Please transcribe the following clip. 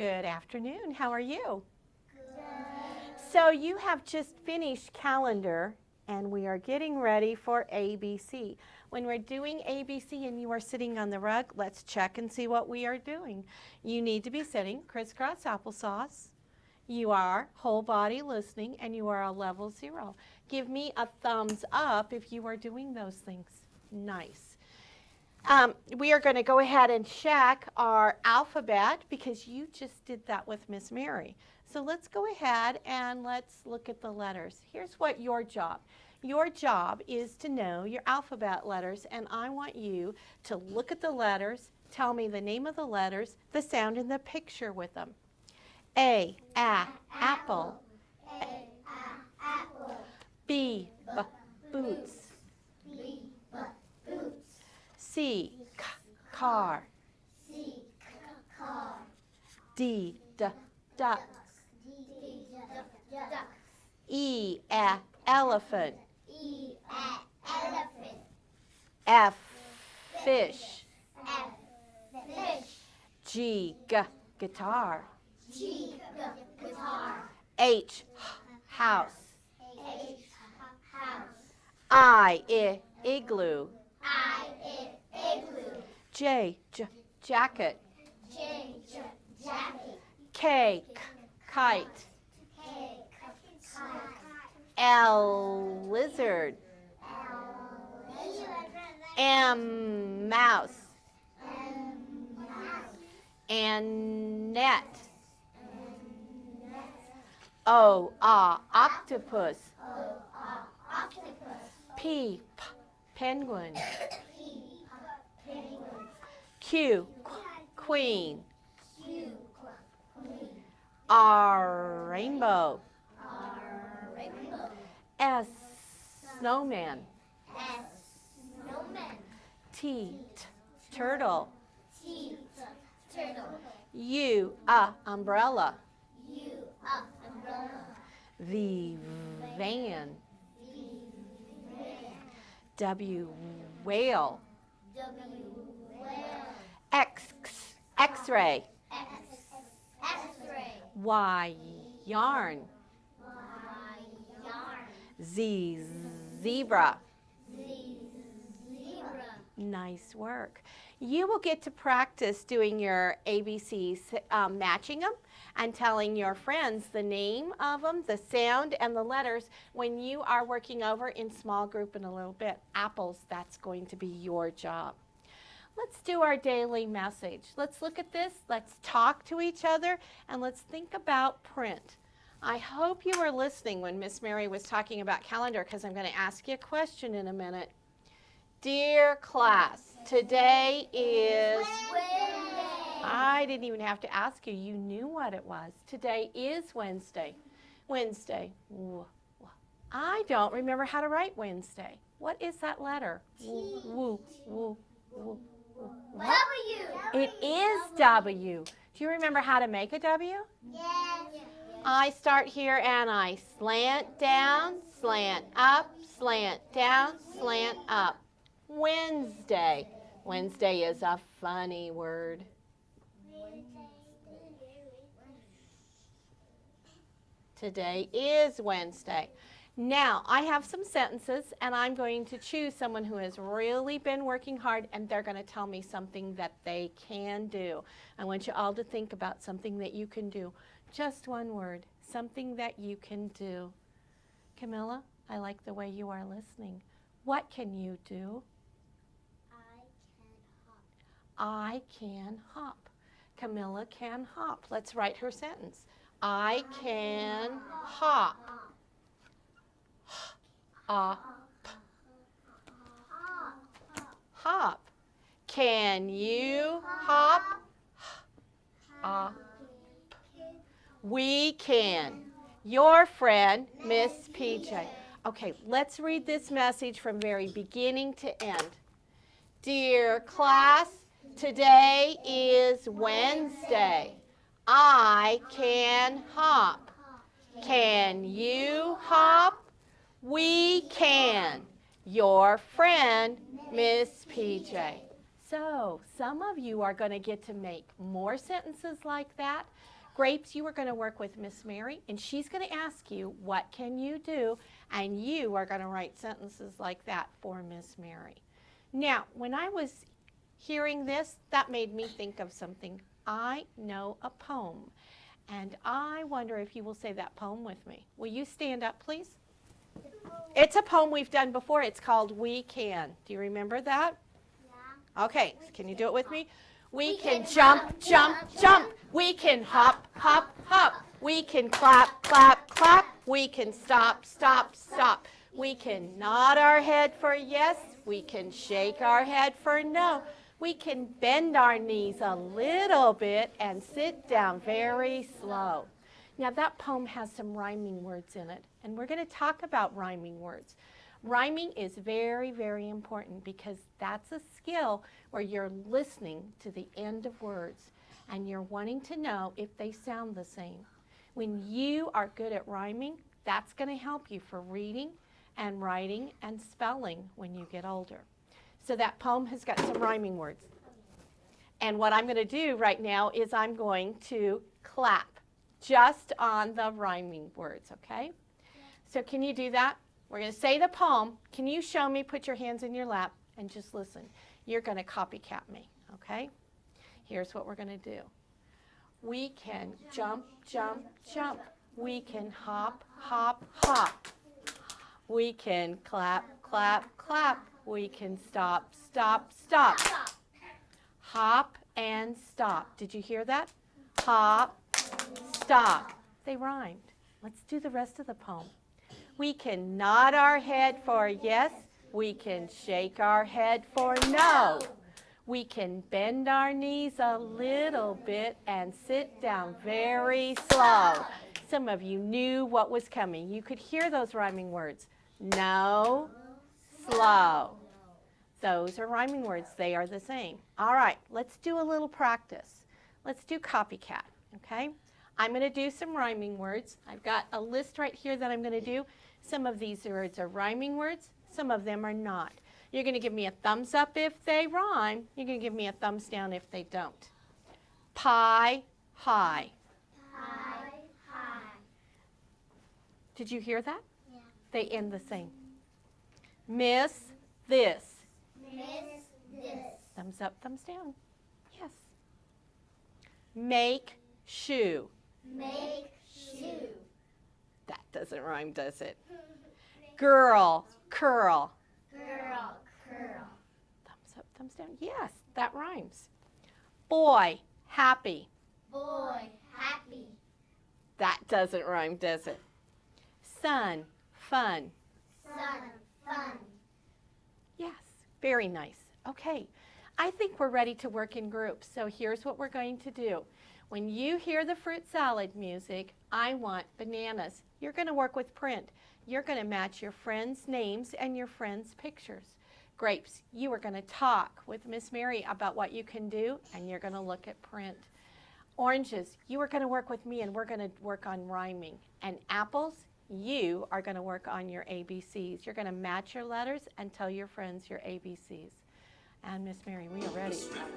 Good afternoon. How are you? Good. So you have just finished calendar and we are getting ready for ABC. When we're doing ABC and you are sitting on the rug, let's check and see what we are doing. You need to be sitting crisscross applesauce. You are whole body listening and you are a level zero. Give me a thumbs up if you are doing those things. Nice. Um, we are going to go ahead and check our alphabet because you just did that with Miss Mary. So let's go ahead and let's look at the letters. Here's what your job. Your job is to know your alphabet letters and I want you to look at the letters, tell me the name of the letters, the sound and the picture with them. A, a, apple. C, car. C, car. D, d, duck. D, duck. E, e, elephant. E, elephant. F, fish. F, fish. G, g, guitar. G, g, guitar. H, house. H, house. I, I, igloo. J, jacket. J, jacket. K, k, kite. Kite. L, lizard. M, mouse. And net. O, ah, octopus. P. P, penguin. Q, queen. Q, queen. R, rainbow. R, rainbow. S, snowman. S, snowman. T, turtle. T, turtle. U, uh, umbrella. U, up, umbrella. V, van. V, van. W, whale. W, x-ray. X, x-ray. Y, yarn. Y, yarn. Z, zebra. Z, zebra. Nice work. You will get to practice doing your ABCs, um, matching them and telling your friends the name of them, the sound, and the letters when you are working over in small group in a little bit. Apples, that's going to be your job. Let's do our daily message. Let's look at this, let's talk to each other, and let's think about print. I hope you were listening when Miss Mary was talking about calendar because I'm going to ask you a question in a minute. Dear class, today is, Wednesday. I didn't even have to ask you, you knew what it was. Today is Wednesday. Wednesday. I don't remember how to write Wednesday. What is that letter? W, woo, woo, woo. W. It is W. Do you remember how to make a W? Yes. I start here and I slant down, slant up, slant down, slant up. Wednesday. Wednesday is a funny word. Today is Wednesday. Now, I have some sentences and I'm going to choose someone who has really been working hard and they're going to tell me something that they can do. I want you all to think about something that you can do. Just one word, something that you can do. Camilla, I like the way you are listening. What can you do? I can hop. I can hop. Camilla can hop. Let's write her sentence. I can hop. Hop. Can you hop? We can. Your friend, Miss PJ. Okay, let's read this message from very beginning to end. Dear class, today is Wednesday. I can hop. Can you hop? We can. Your friend, Miss PJ. So, some of you are going to get to make more sentences like that. Grapes, you are going to work with Miss Mary, and she's going to ask you, What can you do? And you are going to write sentences like that for Miss Mary. Now, when I was hearing this, that made me think of something. I know a poem, and I wonder if you will say that poem with me. Will you stand up, please? It's a poem we've done before. It's called We Can. Do you remember that? Yeah. Okay, can you do it with me? We We can can jump, jump, jump, jump. We can hop, hop, hop. We can clap, clap, clap. We can stop, stop, stop. We can nod our head for yes. We can shake our head for no. We can bend our knees a little bit and sit down very slow. Now, that poem has some rhyming words in it, and we're going to talk about rhyming words. Rhyming is very, very important because that's a skill where you're listening to the end of words and you're wanting to know if they sound the same. When you are good at rhyming, that's going to help you for reading and writing and spelling when you get older. So that poem has got some rhyming words. And what I'm going to do right now is I'm going to clap just on the rhyming words, okay? So can you do that? We're going to say the poem. Can you show me? Put your hands in your lap and just listen. You're going to copycat me, okay? Here's what we're going to do. We can jump, jump, jump. We can hop, hop, hop. We can clap, clap, clap. We can stop, stop, stop. Hop and stop. Did you hear that? Hop, They rhymed. Let's do the rest of the poem. We can nod our head for yes. We can shake our head for no. We can bend our knees a little bit and sit down very slow. Some of you knew what was coming. You could hear those rhyming words. No, slow. Those are rhyming words. They are the same. All right, let's do a little practice. Let's do copycat, okay? I'm going to do some rhyming words. I've got a list right here that I'm going to do. Some of these words are rhyming words, some of them are not. You're going to give me a thumbs up if they rhyme. You're going to give me a thumbs down if they don't. Pie, high. High, high. Did you hear that? Yeah. They end the same. Miss this. Miss this. Thumbs up, thumbs down. Yes. Make shoe. Make shoe. That doesn't rhyme, does it? Girl, curl. Girl, curl. Thumbs up, thumbs down. Yes, that rhymes. Boy, happy. Boy, happy. That doesn't rhyme, does it? Sun, fun. Sun, fun. Yes, very nice. Okay, I think we're ready to work in groups. So here's what we're going to do. When you hear the fruit salad music, I want bananas. You're going to work with print. You're going to match your friends' names and your friends' pictures. Grapes, you are going to talk with Miss Mary about what you can do, and you're going to look at print. Oranges, you are going to work with me, and we're going to work on rhyming. And apples, you are going to work on your ABCs. You're going to match your letters and tell your friends your ABCs. And Miss Mary, we are ready.